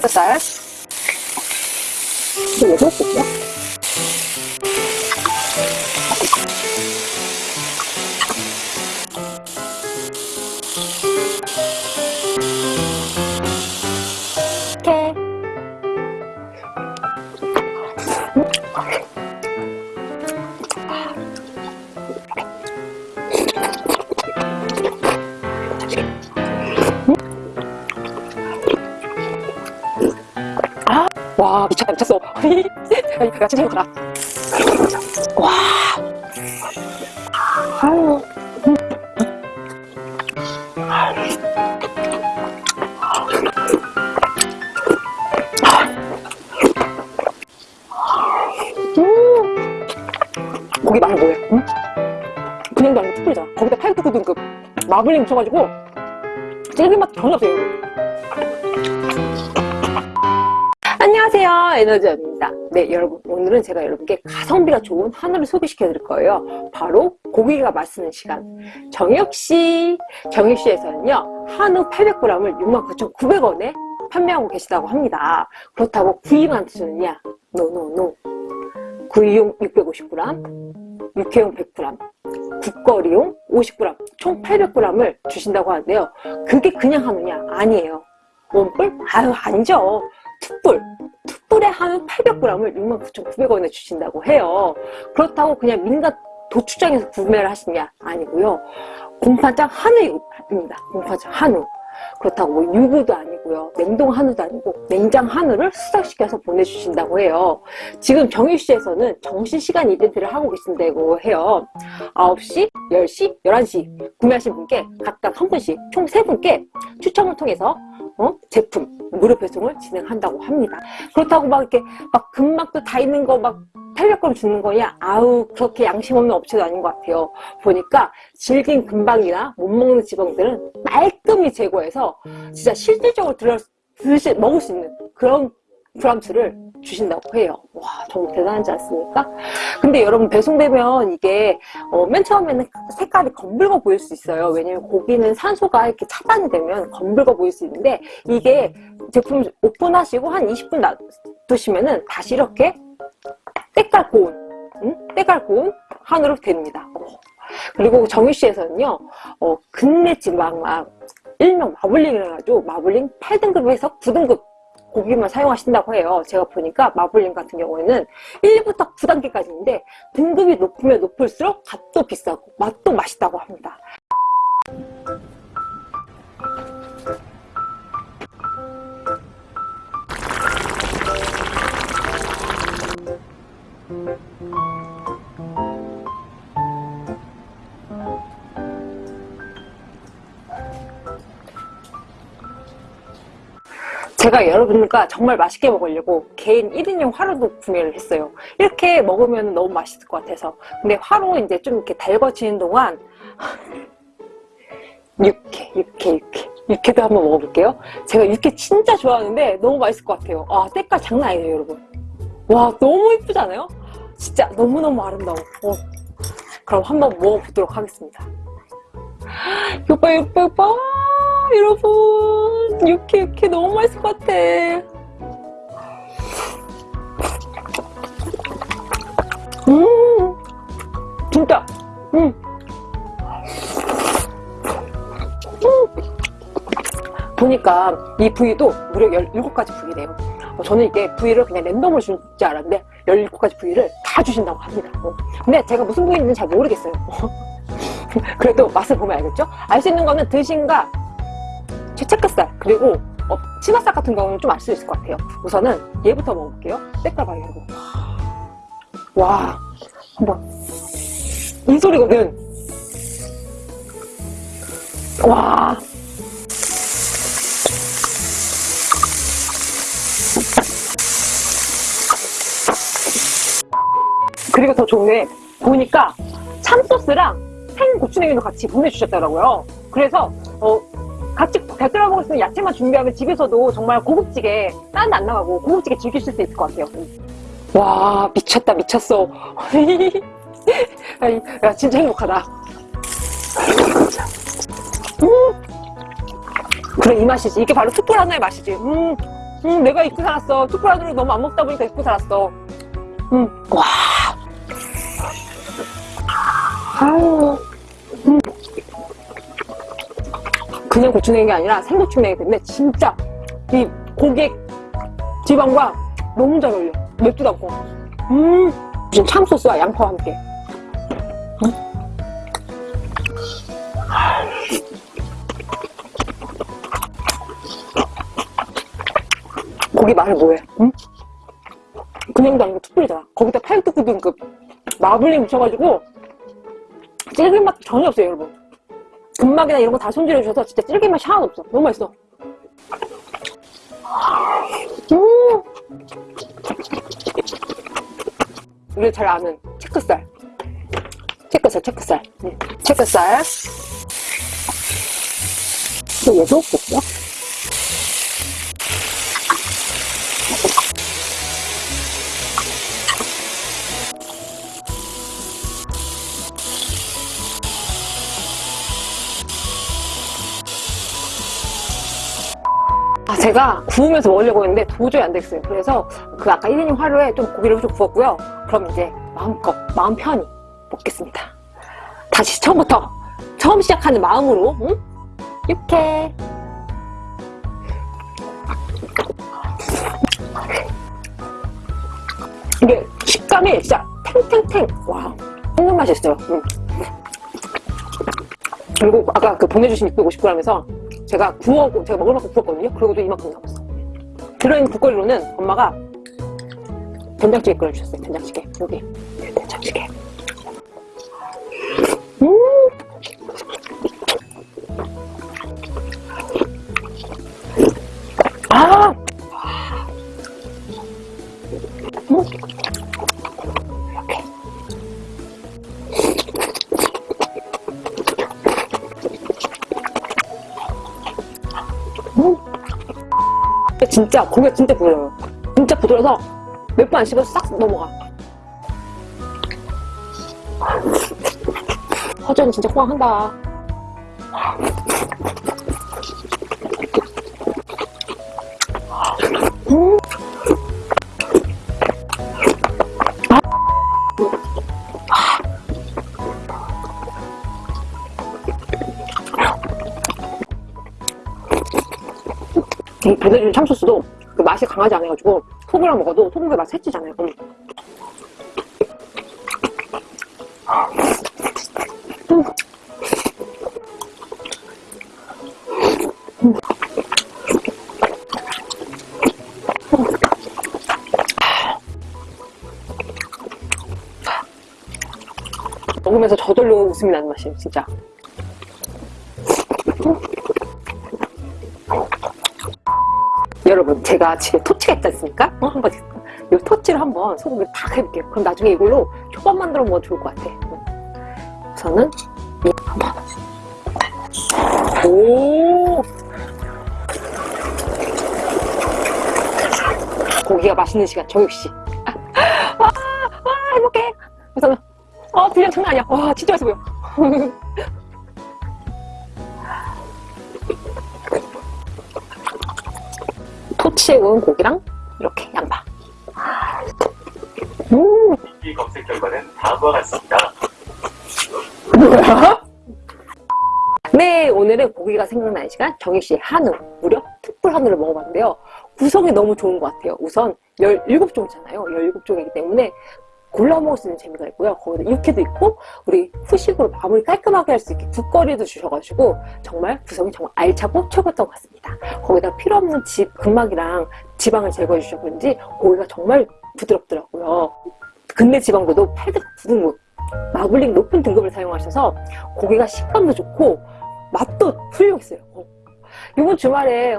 채끝살 와 미쳤다 미쳤어. 야 진짜 행복하다. 와. 아유. 음. 고기 맛이 뭐야 응? 그냥도 아니고 특별이잖아. 거기다 8급 9등급 마블링 묻혀가지고 찔긴 맛 전혀 없어요 안녕하세요. 에너지입니다. 네 여러분 오늘은 제가 여러분께 가성비가 좋은 한우를 소개시켜 드릴 거예요. 바로 고기가 맛있는 시간. 정혁씨. 정혁씨에서는요 한우 800g을 69,900원에 판매하고 계시다고 합니다. 그렇다고 구이만 드시느냐? 노노노 구이용 650g 육회용 100g 국거리용 50g 총 800g을 주신다고 하는데요. 그게 그냥 한우냐? 아니에요. 원뿔? 아유 아니죠 툭불 툭불에 한우 800g을 69,900원에 주신다고 해요. 그렇다고 그냥 민간 도축장에서 구매를 하시냐 아니고요. 공판장 한우입니다. 공판장 한우. 그렇다고 뭐 유부도 아니고요. 냉동 한우도 아니고 냉장 한우를 수상시켜서 보내주신다고 해요. 지금 정유씨에서는 정신시간 이벤트를 하고 계신다고 해요. 9시, 10시, 11시 구매하신 분께 각각 한 분씩 총 3분께 추첨을 통해서 어? 제품 무료 배송을 진행한다고 합니다. 그렇다고 막 이렇게 막 금막도 다 있는 거 막 800g 주는 거냐 아우 그렇게 양심 없는 업체도 아닌 것 같아요. 보니까 질긴 금방이나 못 먹는 지방들은 말끔히 제거해서 진짜 실질적으로 들어 드시, 먹을 수 있는 그런 브람스를 주신다고 해요 와 정말 대단하지 않습니까 근데 여러분 배송되면 이게 어, 맨 처음에는 색깔이 검붉어 보일 수 있어요 왜냐면 고기는 산소가 이렇게 차단이 되면 검붉어 보일 수 있는데 이게 제품 오픈하시고 한 20분 놔두시면은 다시 이렇게 때깔 고운 응? 때깔 고운 한우로 됩니다 어. 그리고 정유씨에서는요 어, 근내 지방막 일명 마블링을 해가지고 마블링 8등급에서 9등급 고기만 사용하신다고 해요. 제가 보니까 마블링 같은 경우에는 1부터 9단계까지인데 등급이 높으면 높을수록 값도 비싸고 맛도 맛있다고 합니다 제가 여러분과 정말 맛있게 먹으려고 개인 1인용 화로도 구매를 했어요. 이렇게 먹으면 너무 맛있을 것 같아서. 근데 화로 이제 좀 이렇게 달궈지는 동안 육회 육회 육회. 육회도 한번 먹어볼게요. 제가 육회 진짜 좋아하는데 너무 맛있을 것 같아요. 아 때깔 장난 아니에요 여러분. 와 너무 이쁘지 않아요? 진짜 너무너무 아름다워. 어. 그럼 한번 먹어보도록 하겠습니다. 이거 이거 이거 여러분 육회 육회 너무 맛있을 것 같아 음 진짜 음. 음. 보니까 이 부위도 무려 17가지 부위래요 어, 저는 이게 부위를 그냥 랜덤으로 주는 줄 알았는데 17가지 부위를 다 주신다고 합니다 어. 근데 제가 무슨 부위인지는 잘 모르겠어요 그래도 맛을 보면 알겠죠? 알 수 있는 거는 드신가 채채끝살 그리고 어, 치맛살 같은 경우는 좀 알 수 있을 것 같아요. 우선은 얘부터 먹어볼게요. 때깔 봐요 여러분 와 한번. 이 소리거든 와. 그리고 더 좋은 게 보니까 참소스랑 생고추냉이도 같이 보내주셨더라고요. 그래서 어, 같이 곁들여 먹을 수 있는 야채만 준비하면 집에서도 정말 고급지게 딴 데 안 나가고 고급지게 즐기실 수 있을 것 같아요 와 미쳤다 미쳤어 야 진짜 행복하다 음 그래 이 맛이지 이게 바로 툭불 하나의 맛이지 음 음, 내가 잊고 살았어. 툭불하늘을 너무 안 먹다 보니까 잊고 살았어. 음, 와. 아유. 그냥 고추냉이 아니라 생고추냉이 때문에 진짜 이 고기 지방과 너무 잘 어울려. 맵지도 않고. 음, 무슨 참소스와 양파와 함께. 음. 고기 맛이 뭐해? 응? 그냥도 아니고 툭불이잖아. 거기다 팔뚝구든 그 마블링 묻혀가지고 찔긴 맛 전혀 없어요, 여러분. 근막이나 이런 거 다 손질해 주셔서 진짜 맛이 하나도 없어. 너무 맛있어. 음. 우리 잘 아는 체크살. 체크살, 체크살. 응. 체크살. 또 얘도 없었 제가 구우면서 먹으려고 했는데 도저히 안 됐어요. 그래서 그 아까 1인용 화로에 좀 고기를 좀 구웠고요. 그럼 이제 마음껏, 마음 편히 먹겠습니다. 다시 처음부터, 처음 시작하는 마음으로, 응? 이렇게. 이게 식감이 진짜 탱탱탱. 와, 정말 맛있어요. 응. 그리고 아까 그 보내주신 650g에서 제가 구워, 제가 먹을 만큼 구웠거든요. 그러고도 이만큼 남았어. 들어있는 국거리로는 엄마가 된장찌개 끓여주셨어요. 된장찌개. 여기. 된장찌개. 음! 진짜 고기가 진짜 부드러워요. 진짜 부드러워서 몇 번 안 씹어서 싹 넘어가. 허전이 진짜 호강한다. 음. 이 보내준 참소스도 그 맛이 강하지 않아가지고 소금이랑 먹어도 소금의 맛이 해치잖아요. 음. 음. 음. 먹으면서 저절로 웃음이 나는 맛이에요, 진짜. 여러분 제가 집에 토치가 있지 않습니까? 어, 한번 이 토치를 한번 소금을 탁 해볼게요. 그럼 나중에 이걸로 초밥 만들어 먹으면 좋을 것 같아. 이 한번. 오! 고기가 맛있는 시간 정육씨 와, 와 행복해! 그래서 어 분량 장난 아니야. 와 진짜 맛있어 보여 토치에 구운 고기랑 이렇게 양파. 음, 이 검색 결과는 다음과 같습니다. 뭐야? 네, 오늘은 고기가 생각나는 시간 정익씨의 한우, 무려 특불 한우를 먹어봤는데요. 구성이 너무 좋은 것 같아요. 우선 17종이잖아요. 17종이기 때문에 골라 먹을 수 있는 재미가 있고요. 거기다 육회도 있고 우리 후식으로 마무리 깔끔하게 할 수 있게 국거리도 주셔가지고 정말 구성이 정말 알차고 최고였던 것 같습니다. 거기다 필요 없는 집, 근막이랑 지방을 제거해 그런지 고기가 정말 부드럽더라고요. 근내 지방보도 8등 9등급 마블링 높은 등급을 사용하셔서 고기가 식감도 좋고 맛도 훌륭했어요. 어. 이번 주말에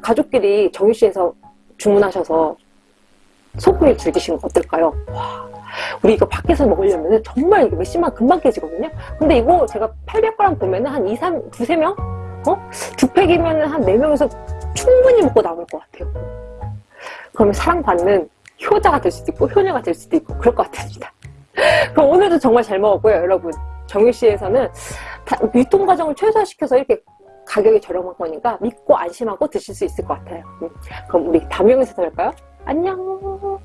가족끼리 정유씨에서 주문하셔서 소고기를 즐기시는 거 어떨까요? 와, 우리 이거 밖에서 먹으려면 정말 이거 몇십만 금방 깨지거든요? 근데 이거 제가 800g 보면 은 한 2, 3, 두세 명? 어? 두 팩이면 한 4명에서 충분히 먹고 남을 것 같아요. 그러면 사랑받는 효자가 될 수도 있고 효녀가 될 수도 있고 그럴 것 같습니다. 그럼 오늘도 정말 잘 먹었고요, 여러분. 정유씨에서는 유통 과정을 최소화시켜서 이렇게 가격이 저렴한 거니까 믿고 안심하고 드실 수 있을 것 같아요. 음, 그럼 우리 다음 영상에서 뵐까요? 안녕!